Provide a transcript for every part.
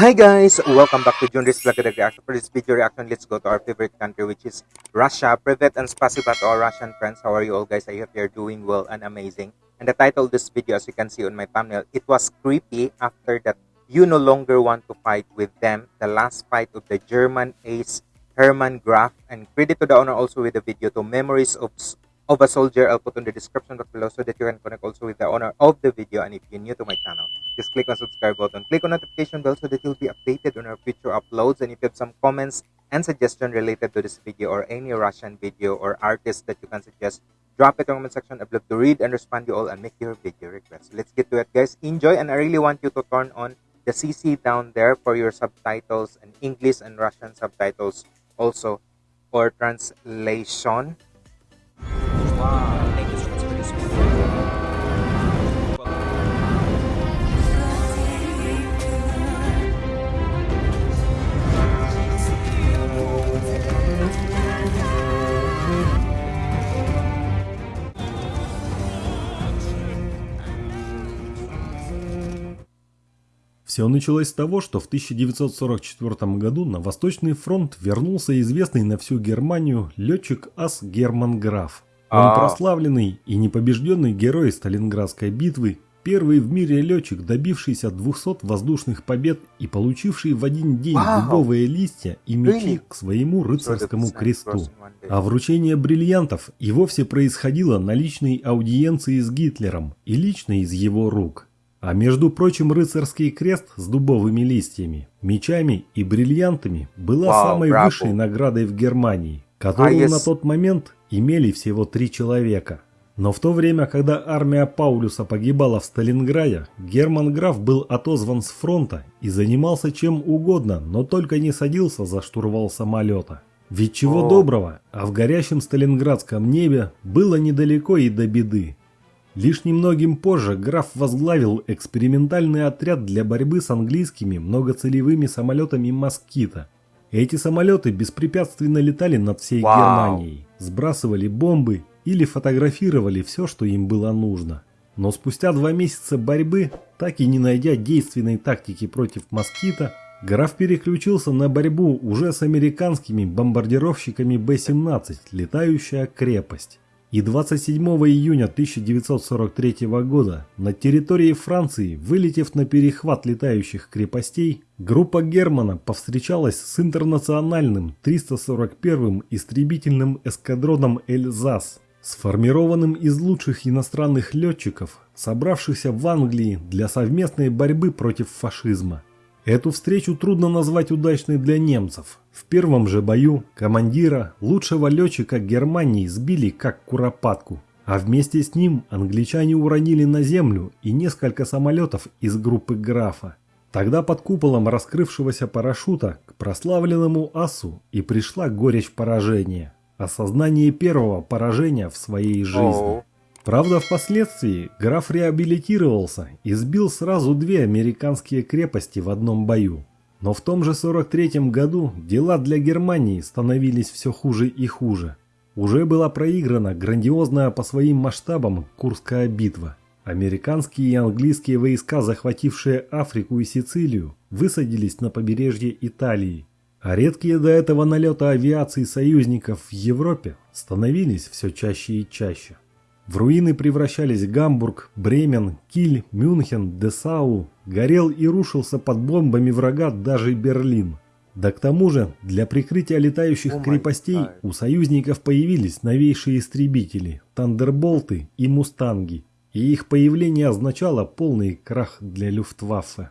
Hi guys, welcome back to Junris Vlog Reaction. For this video reaction, let's go to our favorite country which is Russia. Privet and spasiba to our Russian friends. How are you all guys? I hope you're doing well and amazing. And the title of this video as you can see on my thumbnail, it was creepy after that you no longer want to fight with them. The last fight of the German ace Hermann Graf. And credit to the owner also with the video to Memories of of a soldier I'll put in the description box below so that you can connect also with the owner of the video and if you're new to my channel just click on subscribe button. Click on notification bell so that you'll be updated on our future uploads and if you have some comments and suggestion related to this video or any Russian video or artist that you can suggest drop it in the comment section I'd love to read and respond to you all and make your video requests let's get to it guys. Enjoy and I really want you to turn on the CC down there for your subtitles and English and Russian subtitles also for translation Все началось с того, что в 1944 году на Восточный фронт вернулся известный на всю Германию летчик ас Герман Граф. Он А. прославленный и непобежденный герой Сталинградской битвы, первый в мире летчик, добившийся 200 воздушных побед и получивший в один день дубовые листья и мечи к своему рыцарскому кресту. А вручение бриллиантов и вовсе происходило на личной аудиенции с Гитлером и лично из его рук. А между прочим, рыцарский крест с дубовыми листьями, мечами и бриллиантами была самой высшей наградой в Германии, которую А, на тот момент имели всего три человека. Но в то время, когда армия Паулюса погибала в Сталинграде, Герман Граф был отозван с фронта и занимался чем угодно, но только не садился за штурвал самолета. Ведь чего доброго, а в горящем сталинградском небе было недалеко и до беды. Лишь немногим позже граф возглавил экспериментальный отряд для борьбы с английскими многоцелевыми самолетами «Москита». Эти самолеты беспрепятственно летали над всей Вау. Германией, сбрасывали бомбы или фотографировали все, что им было нужно. Но спустя два месяца борьбы, так и не найдя действенной тактики против «Москита», граф переключился на борьбу уже с американскими бомбардировщиками Б-17 «Летающая крепость». И 27 июня 1943 года на территории Франции, вылетев на перехват летающих крепостей, группа Германа повстречалась с интернациональным 341-м истребительным эскадроном «Эльзас», сформированным из лучших иностранных летчиков, собравшихся в Англии для совместной борьбы против фашизма. Эту встречу трудно назвать удачной для немцев. В первом же бою командира, лучшего летчика Германии, сбили как куропатку, а вместе с ним англичане уронили на землю и несколько самолетов из группы Графа. Тогда под куполом раскрывшегося парашюта к прославленному асу и пришла горечь поражения. Осознание первого поражения в своей жизни. Правда, впоследствии граф реабилитировался и сбил сразу две американские крепости в одном бою. Но в том же 43 году дела для Германии становились все хуже и хуже. Уже была проиграна грандиозная по своим масштабам Курская битва. Американские и английские войска, захватившие Африку и Сицилию, высадились на побережье Италии. А редкие до этого налеты авиации союзников в Европе становились все чаще и чаще. В руины превращались Гамбург, Бремен, Киль, Мюнхен, Десау, горел и рушился под бомбами врага даже Берлин. Да к тому же, для прикрытия летающих крепостей у союзников появились новейшие истребители, Тандерболты и Мустанги, и их появление означало полный крах для Люфтваффе.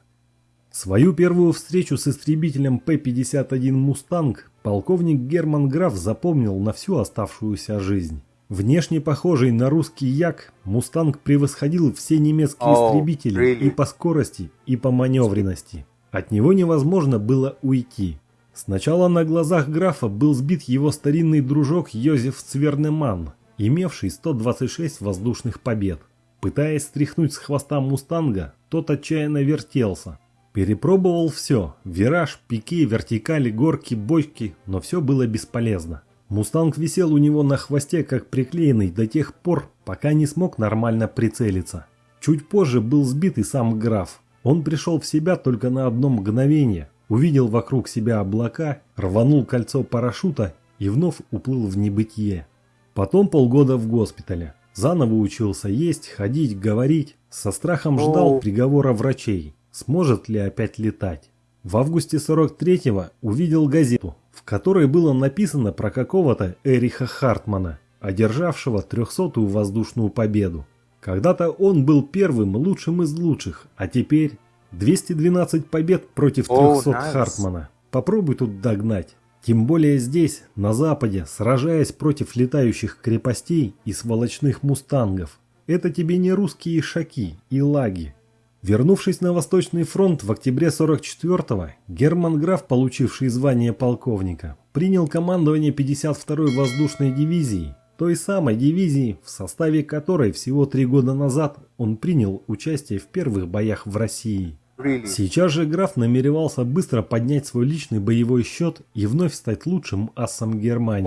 Свою первую встречу с истребителем П-51 «Мустанг» полковник Герман Граф запомнил на всю оставшуюся жизнь. Внешне похожий на русский Як, «Мустанг» превосходил все немецкие Oh, истребители really? и по скорости, и по маневренности. От него невозможно было уйти. Сначала на глазах графа был сбит его старинный дружок Йозеф Цвернеман, имевший 126 воздушных побед. Пытаясь стряхнуть с хвоста «Мустанга», тот отчаянно вертелся. Перепробовал все – вираж, пике, вертикали, горки, бочки, но все было бесполезно. Мустанг висел у него на хвосте как приклеенный до тех пор, пока не смог нормально прицелиться. Чуть позже был сбит и сам граф. Он пришел в себя только на одно мгновение, увидел вокруг себя облака, рванул кольцо парашюта и вновь уплыл в небытие. Потом полгода в госпитале. Заново учился есть, ходить, говорить. Со страхом ждал приговора врачей. Сможет ли опять летать? В августе 43-го увидел газету, которой было написано про какого-то Эриха Хартмана, одержавшего 300-ю воздушную победу. Когда-то он был первым лучшим из лучших, а теперь 212 побед против О, 300 nice. Хартмана. Попробуй тут догнать. Тем более здесь, на Западе, сражаясь против летающих крепостей и сволочных мустангов. Это тебе не русские шаки и лаги. Вернувшись на Восточный фронт в октябре 44-го, Герман Граф, получивший звание полковника, принял командование 52-й воздушной дивизии, той самой дивизии, в составе которой всего три года назад он принял участие в первых боях в России. Сейчас же граф намеревался быстро поднять свой личный боевой счет и вновь стать лучшим асом Германии.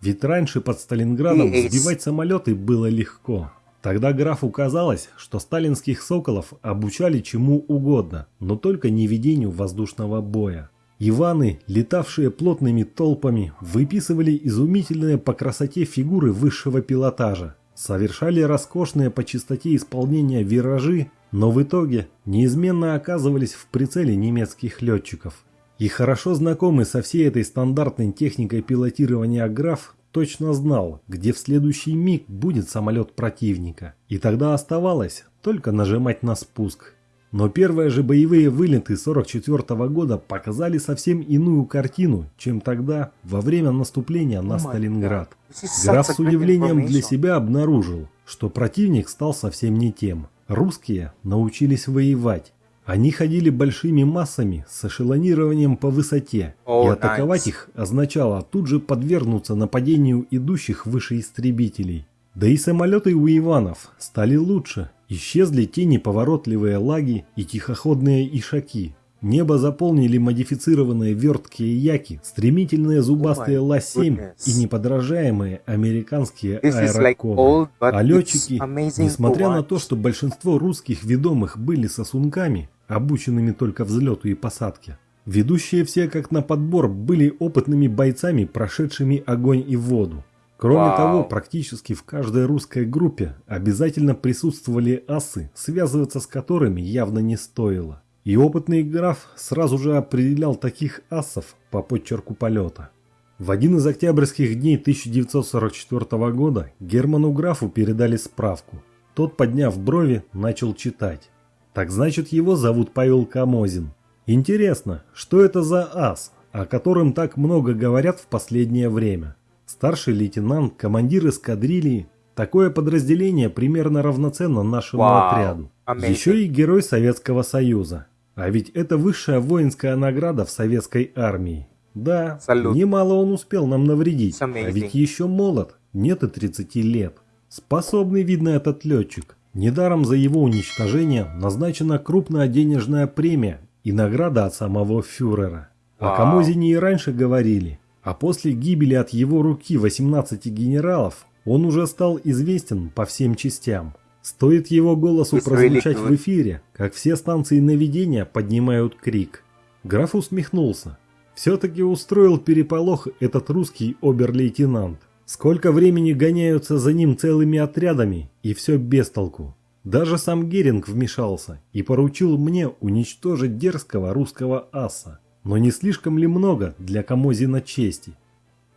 Ведь раньше под Сталинградом сбивать самолеты было легко. Тогда графу казалось, что сталинских соколов обучали чему угодно, но только не ведению воздушного боя. Иваны, летавшие плотными толпами, выписывали изумительные по красоте фигуры высшего пилотажа, совершали роскошные по чистоте исполнения виражи, но в итоге неизменно оказывались в прицеле немецких летчиков. И хорошо знакомый со всей этой стандартной техникой пилотирования граф точно знал, где в следующий миг будет самолет противника. И тогда оставалось только нажимать на спуск. Но первые же боевые вылеты 44 года показали совсем иную картину, чем тогда, во время наступления на Сталинград. Граф с удивлением для себя обнаружил, что противник стал совсем не тем. Русские научились воевать. Они ходили большими массами с эшелонированием по высоте, О, и атаковать nice. их означало тут же подвергнуться нападению идущих выше истребителей. Да и самолеты у Иванов стали лучше. Исчезли те неповоротливые лаги и тихоходные ишаки. Небо заполнили модифицированные верткие яки, стремительные зубастые Oh my Ла-7 goodness. и неподражаемые американские is like А летчики, несмотря на то, что большинство русских ведомых были сосунками, обученными только взлету и посадке, ведущие все как на подбор были опытными бойцами, прошедшими огонь и воду. Кроме Вау. того, практически в каждой русской группе обязательно присутствовали асы, связываться с которыми явно не стоило. И опытный граф сразу же определял таких асов по подчерку полета. В один из октябрьских дней 1944 года Герману Графу передали справку. Тот, подняв брови, начал читать. Так значит, его зовут Павел Камозин. Интересно, что это за ас, о котором так много говорят в последнее время? Старший лейтенант, командир эскадрильи. Такое подразделение примерно равноценно нашему Вау, отряду. amazing. Еще и герой Советского Союза. А ведь это высшая воинская награда в советской армии. Да, Салют. немало он успел нам навредить, а ведь еще молод, нет и 30 лет. Способный, видно, этот летчик. Недаром за его уничтожение назначена крупная денежная премия и награда от самого фюрера. О. Камозине и раньше говорили, а после гибели от его руки 18 генералов он уже стал известен по всем частям. Стоит его голосу прозвучать в эфире, как все станции наведения поднимают крик. Граф усмехнулся. Все-таки устроил переполох этот русский обер-лейтенант. Сколько времени гоняются за ним целыми отрядами, и все без толку. Даже сам Геринг вмешался и поручил мне уничтожить дерзкого русского аса. Но не слишком ли много для Камозина чести?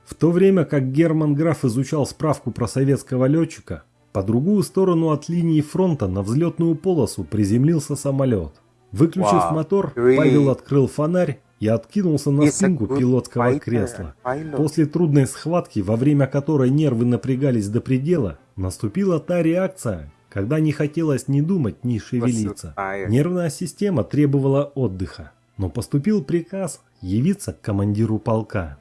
В то время как Герман Граф изучал справку про советского летчика, по другую сторону от линии фронта на взлетную полосу приземлился самолет. Выключив Wow, мотор? Павел открыл фонарь и откинулся на спинку пилотского кресла. После трудной схватки, во время которой нервы напрягались до предела, наступила та реакция, когда не хотелось ни думать, ни шевелиться. Нервная система требовала отдыха, но поступил приказ явиться к командиру полка.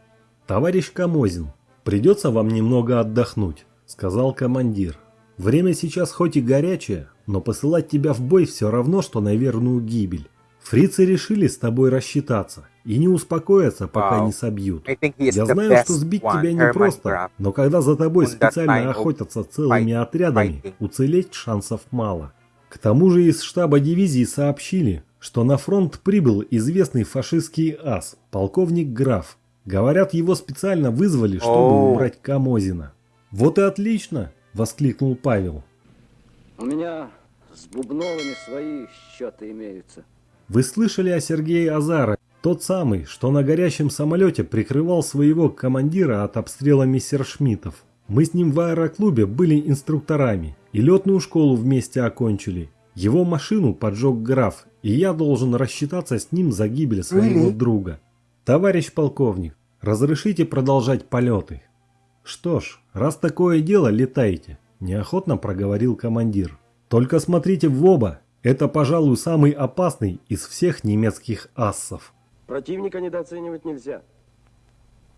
«Товарищ Камозин, придется вам немного отдохнуть», — сказал командир. «Время сейчас хоть и горячее, но посылать тебя в бой все равно, что на верную гибель. Фрицы решили с тобой рассчитаться и не успокоятся, пока не собьют. Я знаю, что сбить тебя непросто, но когда за тобой специально охотятся целыми отрядами, уцелеть шансов мало. К тому же из штаба дивизии сообщили, что на фронт прибыл известный фашистский ас, полковник Граф. Говорят, его специально вызвали, чтобы убрать Камозина. «Вот и отлично!» – воскликнул Павел. У меня с Бубновыми свои счеты имеются. Вы слышали о Сергее Азаре? Тот самый, что на горящем самолете прикрывал своего командира от обстрела мессершмиттов. Мы с ним в аэроклубе были инструкторами и летную школу вместе окончили. Его машину поджег граф, и я должен рассчитаться с ним за гибель своего друга. Товарищ полковник, разрешите продолжать полеты? Что ж, раз такое дело, летайте, неохотно проговорил командир. Только смотрите в оба, это, пожалуй, самый опасный из всех немецких ассов. Противника недооценивать нельзя.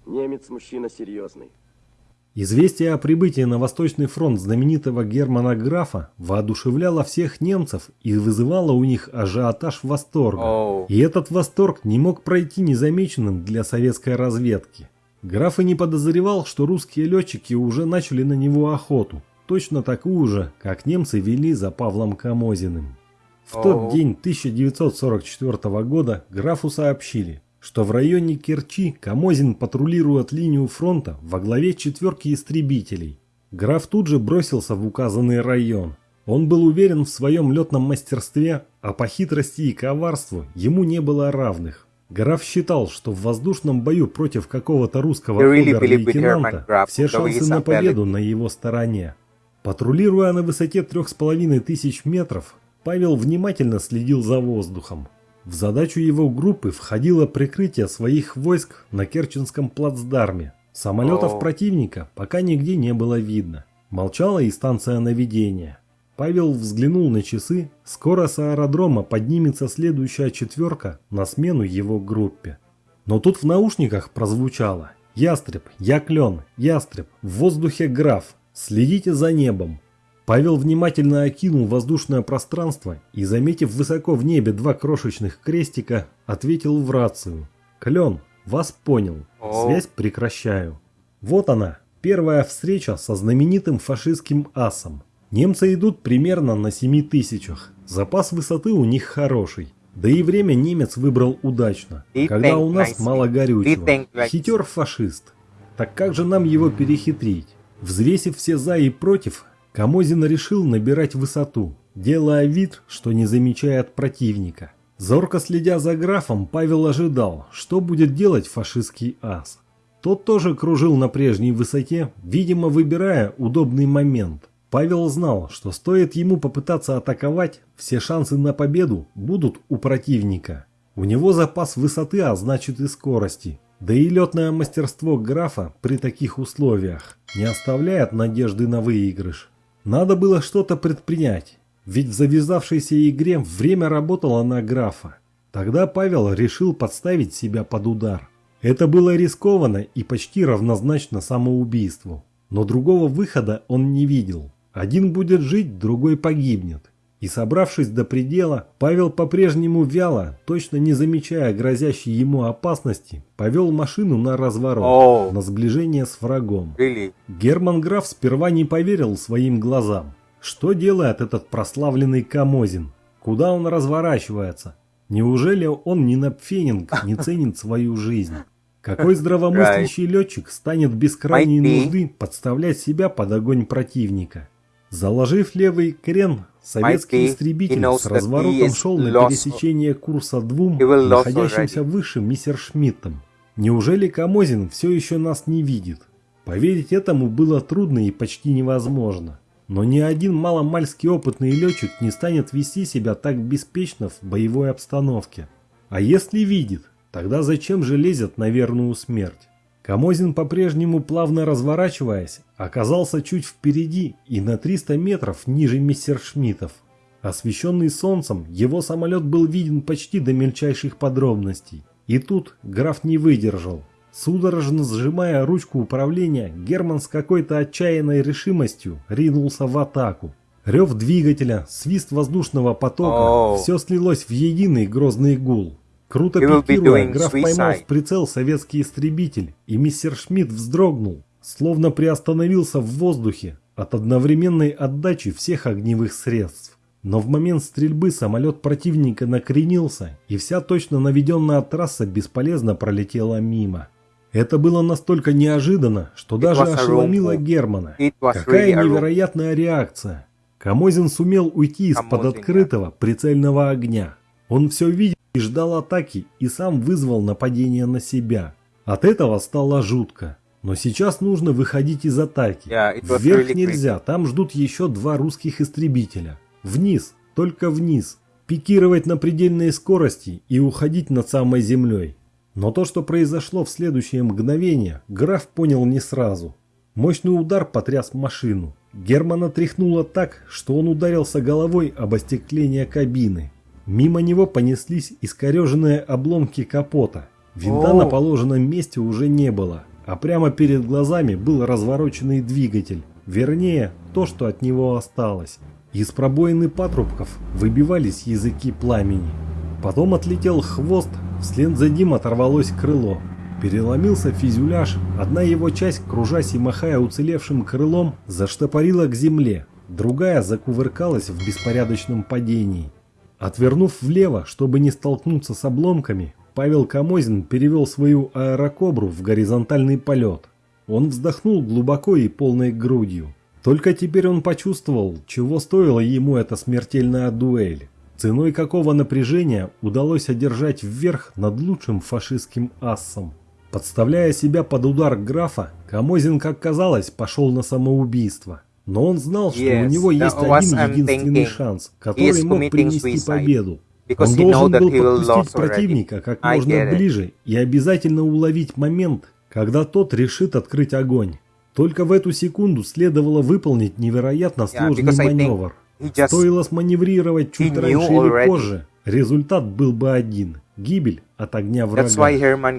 Немец мужчина серьезный. Известие о прибытии на Восточный фронт знаменитого Германа Графа воодушевляло всех немцев и вызывало у них ажиотаж восторга. И этот восторг не мог пройти незамеченным для советской разведки. Граф и не подозревал, что русские летчики уже начали на него охоту, точно такую же, как немцы вели за Павлом Камозиным. В тот день 1944 года графу сообщили, что в районе Керчи Камозин патрулирует линию фронта во главе четверки истребителей. Граф тут же бросился в указанный район. Он был уверен в своем летном мастерстве, а по хитрости и коварству ему не было равных. Граф считал, что в воздушном бою против какого-то русского обер-лейтенанта все шансы на победу на его стороне. Патрулируя на высоте трех с половиной тысяч метров, Павел внимательно следил за воздухом. В задачу его группы входило прикрытие своих войск на Керченском плацдарме. Самолетов противника пока нигде не было видно. Молчала и станция наведения. Павел взглянул на часы. Скоро с аэродрома поднимется следующая четверка на смену его группе. Но тут в наушниках прозвучало «Ястреб, я клен, ястреб, в воздухе граф, следите за небом». Павел внимательно окинул воздушное пространство и, заметив высоко в небе два крошечных крестика, ответил в рацию. «Клен, вас понял. Связь прекращаю». Вот она, первая встреча со знаменитым фашистским асом. Немцы идут примерно на 7 тысячах. Запас высоты у них хороший. Да и время немец выбрал удачно, когда у нас мало горючего. Хитер фашист. Так как же нам его перехитрить? Взвесив все за и против, Камозин решил набирать высоту, делая вид, что не замечает противника. Зорко следя за графом, Павел ожидал, что будет делать фашистский ас. Тот тоже кружил на прежней высоте, видимо, выбирая удобный момент. Павел знал, что стоит ему попытаться атаковать, все шансы на победу будут у противника. У него запас высоты, а значит и скорости. Да и летное мастерство графа при таких условиях не оставляет надежды на выигрыш. Надо было что-то предпринять, ведь в завязавшейся игре время работало на графа. Тогда Павел решил подставить себя под удар. Это было рискованно и почти равнозначно самоубийству. Но другого выхода он не видел. Один будет жить, другой погибнет. И собравшись до предела, Павел по-прежнему вяло, точно не замечая грозящей ему опасности, повел машину на разворот, О. на сближение с врагом. Really? Герман Граф сперва не поверил своим глазам. Что делает этот прославленный Камозин? Куда он разворачивается? Неужели он не Напфенинг, не ценит свою жизнь? Какой здравомыслящий летчик станет без крайней нужды подставлять себя под огонь противника? Заложив левый крен, советский истребитель с разворотом шел на пересечение курса двум, находящимся выше Мессершмиттом. Неужели Камозин все еще нас не видит? Поверить этому было трудно и почти невозможно. Но ни один маломальски опытный летчик не станет вести себя так беспечно в боевой обстановке. А если видит, тогда зачем же лезет на верную смерть? Камозин, по-прежнему плавно разворачиваясь, оказался чуть впереди и на 300 метров ниже мессершмиттов. Освещенный солнцем, его самолет был виден почти до мельчайших подробностей. И тут граф не выдержал. Судорожно сжимая ручку управления, Герман с какой-то отчаянной решимостью ринулся в атаку. Рев двигателя, свист воздушного потока, все слилось в единый грозный гул. Круто пикируя, граф поймал в прицел советский истребитель, и мистер Шмидт вздрогнул, словно приостановился в воздухе от одновременной отдачи всех огневых средств. Но в момент стрельбы самолет противника накренился, и вся точно наведенная трасса бесполезно пролетела мимо. Это было настолько неожиданно, что даже ошеломило. Германа. Какая really невероятная реакция! Камозин сумел уйти из-под открытого прицельного огня. Он все видел и ждал атаки, и сам вызвал нападение на себя. От этого стало жутко. Но сейчас нужно выходить из атаки. Вверх нельзя, там ждут еще два русских истребителя. Вниз, только вниз. Пикировать на предельной скорости и уходить над самой землей. Но то, что произошло в следующее мгновение, граф понял не сразу. Мощный удар потряс машину. Германа тряхнуло так, что он ударился головой об остекление кабины. Мимо него понеслись искореженные обломки капота. Винта О. на положенном месте уже не было, а прямо перед глазами был развороченный двигатель. Вернее, то, что от него осталось. Из пробоины патрубков выбивались языки пламени. Потом отлетел хвост, вслед за ним оторвалось крыло. Переломился фюзеляж, одна его часть, кружась и махая уцелевшим крылом, заштопорила к земле, другая закувыркалась в беспорядочном падении. Отвернув влево, чтобы не столкнуться с обломками, Павел Камозин перевел свою аэрокобру в горизонтальный полет. Он вздохнул глубоко и полной грудью. Только теперь он почувствовал, чего стоила ему эта смертельная дуэль. Ценой какого напряжения удалось одержать вверх над лучшим фашистским ассом. Подставляя себя под удар графа, Камозин, как казалось, пошел на самоубийство. Но он знал, что Yes, у него есть один единственный шанс, который мог принести победу. Он должен был подпустить противника как можно ближе и обязательно уловить момент, когда тот решит открыть огонь. Только в эту секунду следовало выполнить невероятно Yeah, сложный think маневр. just Стоило сманеврировать чуть раньше или позже, результат был бы один – гибель от огня врага.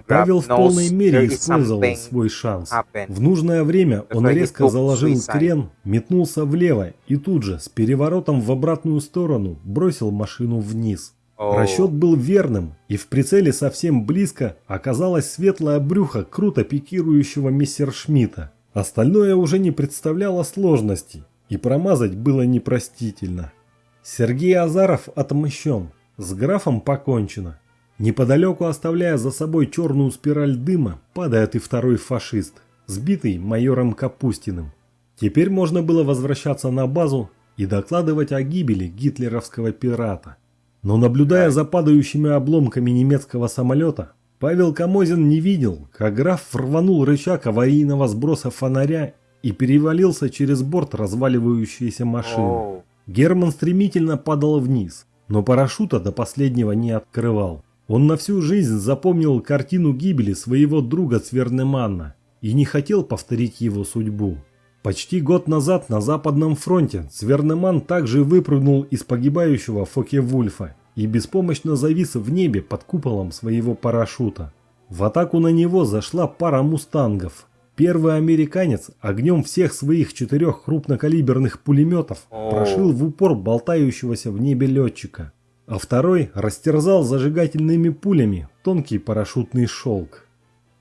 Павел в полной мере использовал свой шанс. В нужное время он резко заложил крен, метнулся влево и тут же, с переворотом в обратную сторону, бросил машину вниз. Расчет был верным, и в прицеле совсем близко оказалось светлое брюхо круто пикирующего мессершмитта. Остальное уже не представляло сложностей, и промазать было непростительно. Сергей Азаров отмщен, с графом покончено. Неподалеку, оставляя за собой черную спираль дыма, падает и второй фашист, сбитый майором Капустиным. Теперь можно было возвращаться на базу и докладывать о гибели гитлеровского пирата. Но наблюдая за падающими обломками немецкого самолета, Павел Камозин не видел, как граф рванул рычаг аварийного сброса фонаря и перевалился через борт разваливающейся машины. Герман стремительно падал вниз, но парашюта до последнего не открывал. Он на всю жизнь запомнил картину гибели своего друга Цвернеманна и не хотел повторить его судьбу. Почти год назад на Западном фронте Цвернеман также выпрыгнул из погибающего Фоке-Вульфа и беспомощно завис в небе под куполом своего парашюта. В атаку на него зашла пара мустангов. Первый американец огнем всех своих четырех крупнокалиберных пулеметов прошил в упор болтающегося в небе летчика, а второй растерзал зажигательными пулями тонкий парашютный шелк.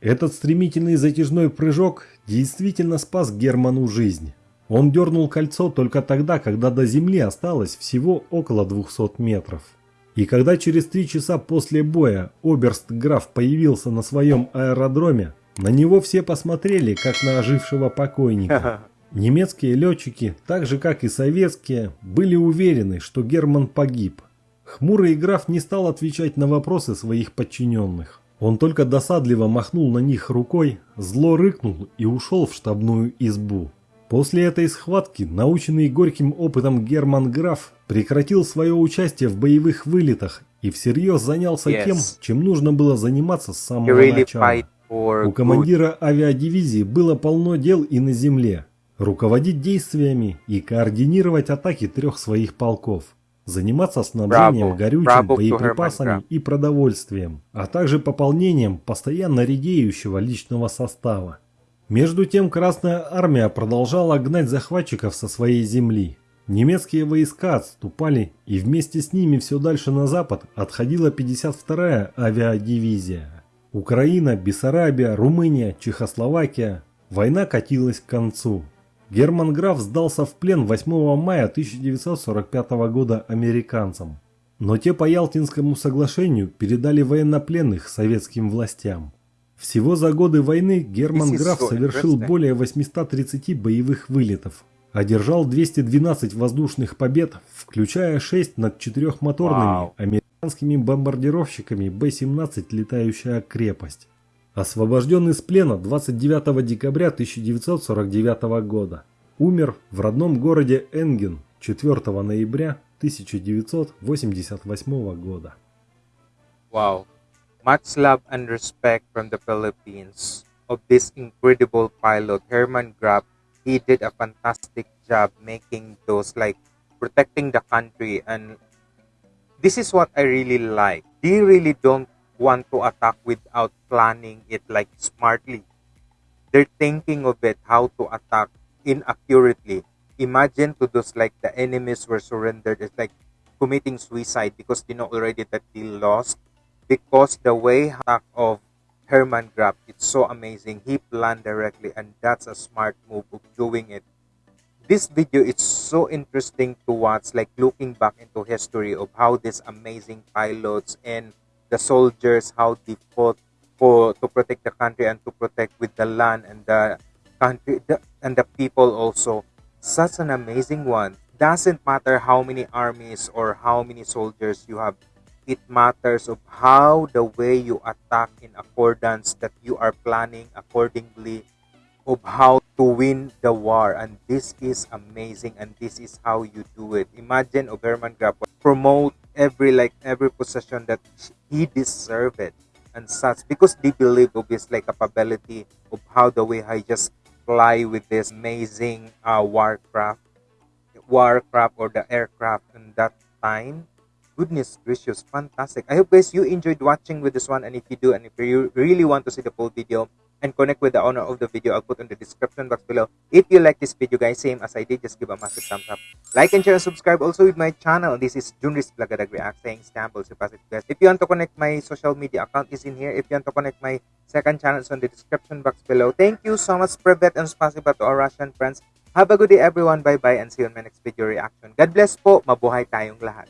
Этот стремительный затяжной прыжок действительно спас Герману жизнь. Он дернул кольцо только тогда, когда до земли осталось всего около 200 метров. И когда через три часа после боя Оберст-граф появился на своем аэродроме, на него все посмотрели, как на ожившего покойника. Немецкие летчики, так же как и советские, были уверены, что Герман погиб. Хмурый граф не стал отвечать на вопросы своих подчиненных. Он только досадливо махнул на них рукой, зло рыкнул и ушел в штабную избу. После этой схватки, наученный горьким опытом Герман Граф прекратил свое участие в боевых вылетах и всерьез занялся Yes. тем, чем нужно было заниматься с самого really начала. for У командира авиадивизии было полно дел и на земле. Руководить действиями и координировать атаки трех своих полков. Заниматься снабжением горючим, боеприпасами и продовольствием, а также пополнением постоянно редеющего личного состава. Между тем Красная Армия продолжала гнать захватчиков со своей земли. Немецкие войска отступали, и вместе с ними все дальше на запад отходила 52-я авиадивизия. Украина, Бессарабия, Румыния, Чехословакия. Война катилась к концу. Герман Граф сдался в плен 8 мая 1945 года американцам. Но те по Ялтинскому соглашению передали военнопленных советским властям. Всего за годы войны Герман Граф совершил более 830 боевых вылетов, одержал 212 воздушных побед, включая 6 над четырехмоторными американскими бомбардировщиками Б-17 «Летающая крепость». Освобожден из плена 29 декабря 1949 года. Умер в родном городе Энген 4 ноября 1988 года. Wow. Much love and respect from the Philippines of this incredible pilot, Herman Graf. He did a fantastic job making those, like, protecting the country. And this is what I really like. They really don't want to attack without planning it, like, smartly. They're thinking of it, how to attack inaccurately. Imagine to those, like, the enemies were surrendered. It's like committing suicide because they know already that they lost because the way hack of Herman Graf it's so amazing. He planned directly and that's a smart move of doing it. This video is so interesting to watch, like looking back into history of how these amazing pilots and the soldiers how they fought for to protect the country and to protect with the land and the country the, and the people also. Such an amazing one. Doesn't matter how many armies or how many soldiers you have it matters of how the way you attack in accordance that you are planning accordingly of how to win the war. And this is amazing and this is how you do it. Imagine Oberman would promote every like every possession that he deserved it. And such because they believe of his like capability of how the way I just fly with this amazing uh, warcraft warcraft or the aircraft in that time. Goodness gracious fantastic. I hope guys you enjoyed watching with this one. And if you do and if you really want to see the full video and connect with the owner of the video. I'll put in the description box below. If you like this video guys same as i did just give a massive thumbs up. Like and share and subscribe also with my channel. This is junris blagadag react saying so positive guys. If you want to connect my social media account is in here. If you want to connect my second channel it's on the description box below. Thank you so much privet and spasiba to our russian friends. Have a good day everyone. Bye bye and see you on my next video reaction. God bless po. Mabuhay tayong lahat